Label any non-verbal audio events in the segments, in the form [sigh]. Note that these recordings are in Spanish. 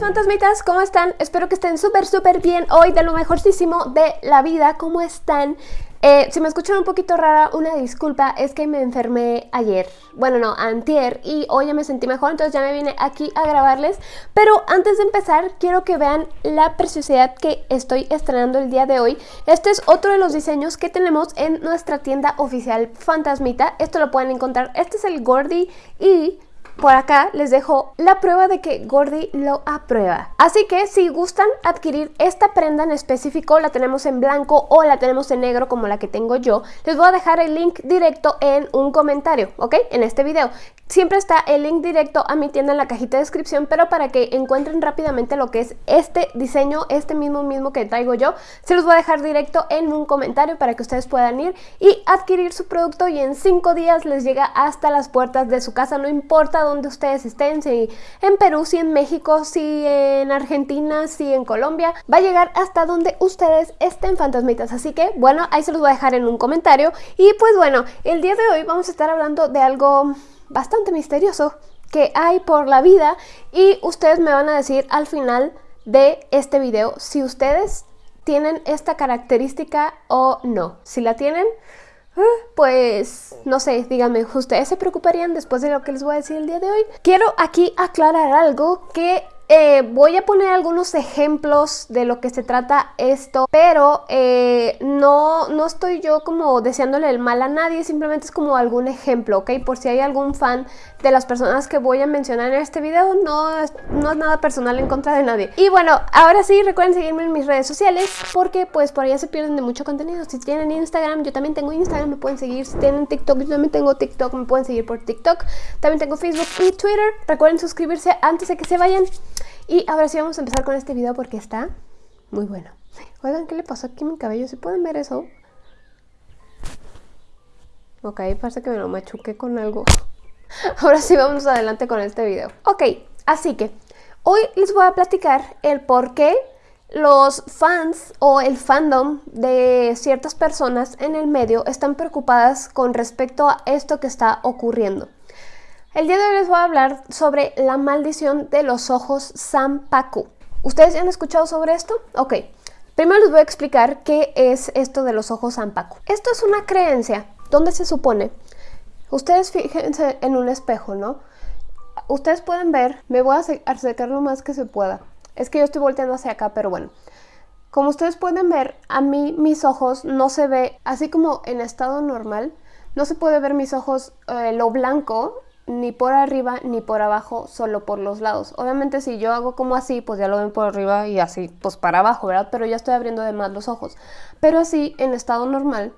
fantasmitas, ¿cómo están? Espero que estén súper súper bien hoy de lo mejorcísimo de la vida, ¿cómo están? Eh, si me escuchan un poquito rara, una disculpa, es que me enfermé ayer, bueno no, antier, y hoy ya me sentí mejor, entonces ya me vine aquí a grabarles, pero antes de empezar quiero que vean la preciosidad que estoy estrenando el día de hoy. Este es otro de los diseños que tenemos en nuestra tienda oficial Fantasmita, esto lo pueden encontrar, este es el Gordy y por acá les dejo la prueba de que Gordy lo aprueba. Así que si gustan adquirir esta prenda en específico, la tenemos en blanco o la tenemos en negro como la que tengo yo, les voy a dejar el link directo en un comentario, ¿ok? En este video. Siempre está el link directo a mi tienda en la cajita de descripción, pero para que encuentren rápidamente lo que es este diseño, este mismo mismo que traigo yo, se los voy a dejar directo en un comentario para que ustedes puedan ir y adquirir su producto y en 5 días les llega hasta las puertas de su casa, no importa donde ustedes estén, si en Perú, si en México, si en Argentina, si en Colombia, va a llegar hasta donde ustedes estén fantasmitas, así que bueno, ahí se los voy a dejar en un comentario. Y pues bueno, el día de hoy vamos a estar hablando de algo bastante misterioso que hay por la vida y ustedes me van a decir al final de este video si ustedes tienen esta característica o no. Si la tienen, eh, pues no sé, díganme, ¿ustedes se preocuparían después de lo que les voy a decir el día de hoy? Quiero aquí aclarar algo que eh, voy a poner algunos ejemplos de lo que se trata esto, pero eh, no, no estoy yo como deseándole el mal a nadie, simplemente es como algún ejemplo, ¿ok? Por si hay algún fan de las personas que voy a mencionar en este video, no es, no es nada personal en contra de nadie. Y bueno, ahora sí, recuerden seguirme en mis redes sociales, porque pues por allá se pierden de mucho contenido. Si tienen Instagram, yo también tengo Instagram, me pueden seguir. Si tienen TikTok, yo también tengo TikTok, me pueden seguir por TikTok. También tengo Facebook y Twitter. Recuerden suscribirse antes de que se vayan. Y ahora sí vamos a empezar con este video porque está muy bueno. Oigan, ¿qué le pasó aquí a mi cabello? ¿Se pueden ver eso? Ok, parece que me lo machuqué con algo. [laughs] Ahora sí vamos adelante con este video. Ok, así que hoy les voy a platicar el por qué los fans o el fandom de ciertas personas en el medio están preocupadas con respecto a esto que está ocurriendo. El día de hoy les voy a hablar sobre la maldición de los ojos Sampaku. ¿Ustedes ya han escuchado sobre esto? Ok, primero les voy a explicar qué es esto de los ojos Sampaku. Esto es una creencia donde se supone, ustedes fíjense en un espejo, ¿no? Ustedes pueden ver, me voy a acercar lo más que se pueda. Es que yo estoy volteando hacia acá, pero bueno. Como ustedes pueden ver, a mí mis ojos no se ve, así como en estado normal, no se puede ver mis ojos, eh, lo blanco ni por arriba ni por abajo, solo por los lados. Obviamente si yo hago como así, pues ya lo ven por arriba y así, pues para abajo, ¿verdad? Pero ya estoy abriendo de más los ojos. Pero así, en estado normal,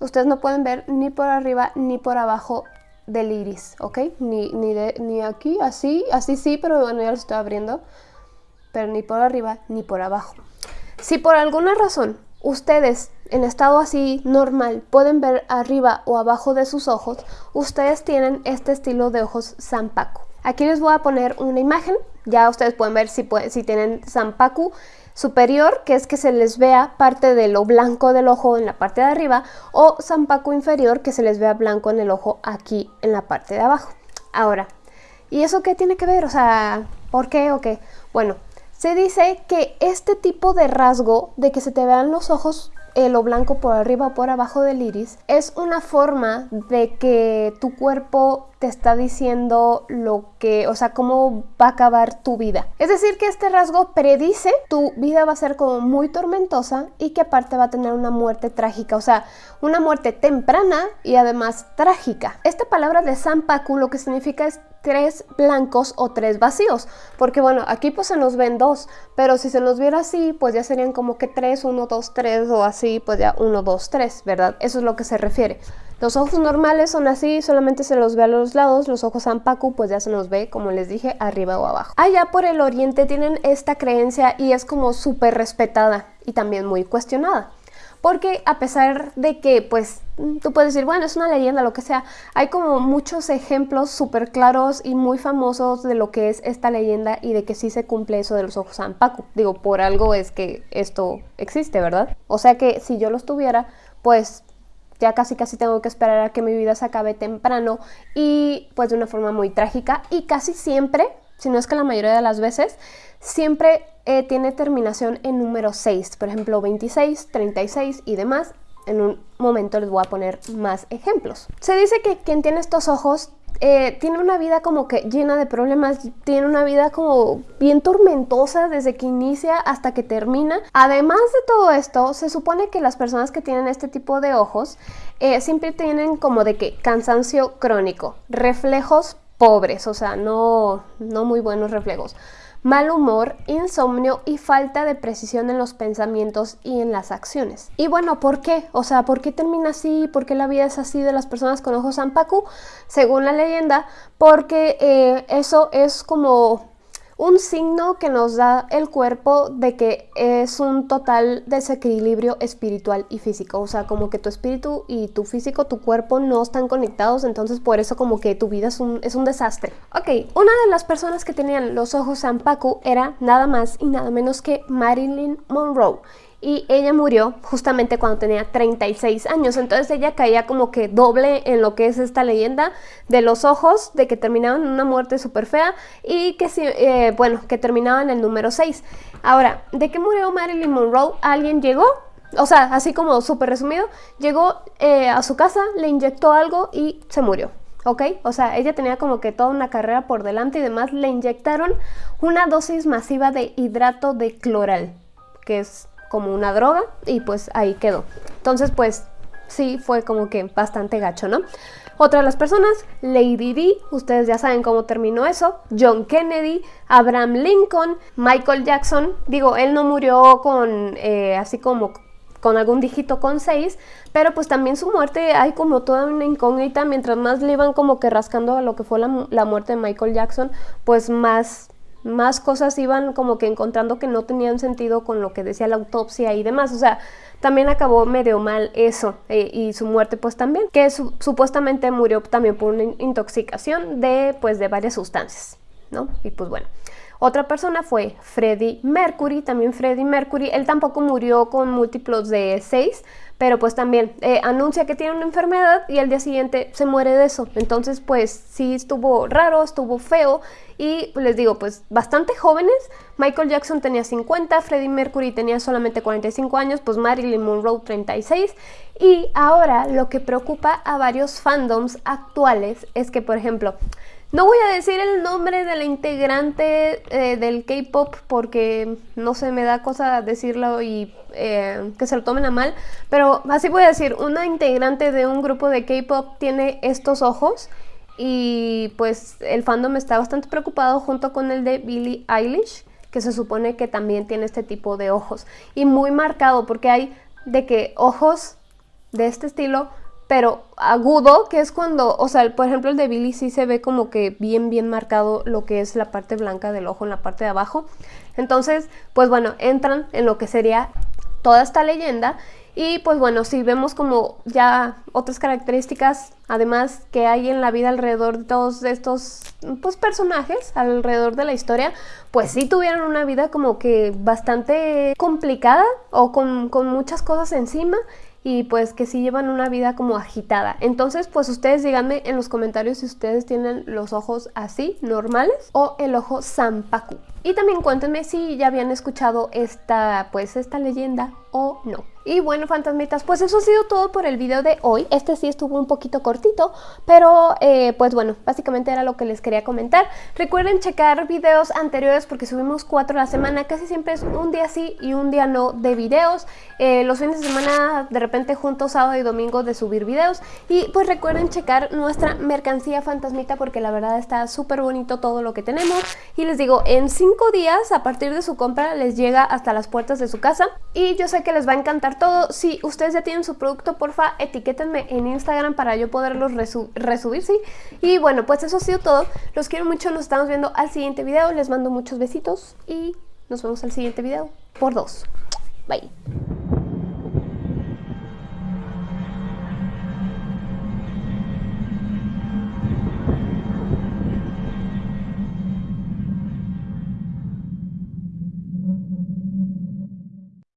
ustedes no pueden ver ni por arriba ni por abajo del iris, ¿ok? Ni, ni, de, ni aquí, así, así sí, pero bueno, ya lo estoy abriendo. Pero ni por arriba ni por abajo. Si por alguna razón ustedes en estado así normal pueden ver arriba o abajo de sus ojos, ustedes tienen este estilo de ojos Sampaku. Aquí les voy a poner una imagen, ya ustedes pueden ver si, tienen Sampaku superior, que es que se les vea parte de lo blanco del ojo en la parte de arriba, o Sampaku inferior, que se les vea blanco en el ojo aquí en la parte de abajo. Ahora, ¿y eso qué tiene que ver? O sea, ¿por qué o qué? Bueno, se dice que este tipo de rasgo de que se te vean los ojos eh, lo blanco por arriba o por abajo del iris es una forma de que tu cuerpo te está diciendo lo que, o sea, cómo va a acabar tu vida. Es decir, que este rasgo predice tu vida va a ser como muy tormentosa y que aparte va a tener una muerte trágica, o sea, una muerte temprana y además trágica. Esta palabra de Sampaku lo que significa es tres blancos o tres vacíos, porque bueno, aquí pues se nos ven dos, pero si se nos viera así, pues ya serían como que tres, uno, dos, tres o así, pues ya uno, dos, tres, ¿verdad? Eso es lo que se refiere. Los ojos normales son así, solamente se los ve a los lados, los ojos Sampaku pues ya se nos ve, como les dije, arriba o abajo. Allá por el oriente tienen esta creencia y es como súper respetada y también muy cuestionada porque a pesar de que pues tú puedes decir, bueno, es una leyenda, lo que sea, hay como muchos ejemplos súper claros y muy famosos de lo que es esta leyenda y de que sí se cumple eso de los ojos Paco. Digo, por algo es que esto existe, ¿verdad? O sea que si yo los tuviera, pues ya casi casi tengo que esperar a que mi vida se acabe temprano y pues de una forma muy trágica y casi siempre, si no es que la mayoría de las veces, siempre eh, tiene terminación en número 6, por ejemplo 26, 36 y demás. En un momento les voy a poner más ejemplos. Se dice que quien tiene estos ojos eh, tiene una vida como que llena de problemas, tiene una vida como bien tormentosa desde que inicia hasta que termina. Además de todo esto, se supone que las personas que tienen este tipo de ojos eh, siempre tienen como de que cansancio crónico, reflejos pobres, o sea, no, no muy buenos reflejos mal humor, insomnio y falta de precisión en los pensamientos y en las acciones. Y bueno, ¿por qué? O sea, ¿por qué termina así? ¿Por qué la vida es así de las personas con ojos Zampacu? Según la leyenda, porque eh, eso es como un signo que nos da el cuerpo de que es un total desequilibrio espiritual y físico, o sea, como que tu espíritu y tu físico, tu cuerpo no están conectados, entonces por eso como que tu vida es un, es un desastre. Ok, una de las personas que tenían los ojos Zampacu era nada más y nada menos que Marilyn Monroe y ella murió justamente cuando tenía 36 años. Entonces ella caía como que doble en lo que es esta leyenda de los ojos, de que terminaban en una muerte súper fea y que, eh, bueno, que terminaba en el número 6. Ahora, ¿de qué murió Marilyn Monroe? Alguien llegó, o sea, así como súper resumido, llegó eh, a su casa, le inyectó algo y se murió. ¿ok? O sea, ella tenía como que toda una carrera por delante y demás, le inyectaron una dosis masiva de hidrato de cloral, que es como una droga y pues ahí quedó. Entonces pues sí fue como que bastante gacho, ¿no? Otra de las personas, Lady Di, ustedes ya saben cómo terminó eso, John Kennedy, Abraham Lincoln, Michael Jackson, digo, él no murió con eh, así como con algún dígito con 6, pero pues también su muerte hay como toda una incógnita, mientras más le iban como que rascando a lo que fue la muerte de Michael Jackson, pues más más cosas iban como que encontrando que no tenían sentido con lo que decía la autopsia y demás. O sea, también acabó medio mal eso eh, y su muerte pues también, que supuestamente murió también por una intoxicación de pues de varias sustancias, ¿no? Y pues bueno. Otra persona fue Freddie Mercury, también Freddie Mercury, él tampoco murió con múltiplos de 6, pero pues también eh, anuncia que tiene una enfermedad y al día siguiente se muere de eso. Entonces pues sí estuvo raro, estuvo feo y les digo pues bastante jóvenes. Michael Jackson tenía 50, Freddie Mercury tenía solamente 45 años, pues Marilyn Monroe 36 y ahora lo que preocupa a varios fandoms actuales es que por ejemplo no voy a decir el nombre de la integrante eh, del K-pop porque no se me da cosa decirlo y eh, que se lo tomen a mal, pero así voy a decir, una integrante de un grupo de K-pop tiene estos ojos y pues el fandom está bastante preocupado junto con el de Billie Eilish, que se supone que también tiene este tipo de ojos y muy marcado porque hay de que ojos de este estilo pero agudo, que es cuando, o sea, por ejemplo el de Billy sí se ve como que bien, bien marcado lo que es la parte blanca del ojo en la parte de abajo. Entonces, pues bueno, entran en lo que sería toda esta leyenda y pues bueno, si vemos como ya otras características, además que hay en la vida alrededor de todos estos pues, personajes, alrededor de la historia, pues sí tuvieron una vida como que bastante complicada o con, con muchas cosas encima y pues que sí llevan una vida como agitada. Entonces pues ustedes díganme en los comentarios si ustedes tienen los ojos así, normales, o el ojo Sampaku. Y también cuéntenme si ya habían escuchado esta, pues esta leyenda o no. Y bueno, fantasmitas, pues eso ha sido todo por el video de hoy. Este sí estuvo un poquito cortito, pero eh, pues bueno, básicamente era lo que les quería comentar. Recuerden checar videos anteriores porque subimos cuatro a la semana. Casi siempre es un día sí y un día no de videos. Eh, los fines de semana de repente juntos sábado y domingo de subir videos. Y pues recuerden checar nuestra mercancía fantasmita porque la verdad está súper bonito todo lo que tenemos. Y les digo, en cinco días a partir de su compra les llega hasta las puertas de su casa. Y yo sé que les va a encantar todo. Si ustedes ya tienen su producto, porfa, etiquétenme en Instagram para yo poderlos resubir, ¿sí? Y bueno, pues eso ha sido todo. Los quiero mucho, nos estamos viendo al siguiente video. Les mando muchos besitos y nos vemos al siguiente video por dos. Bye.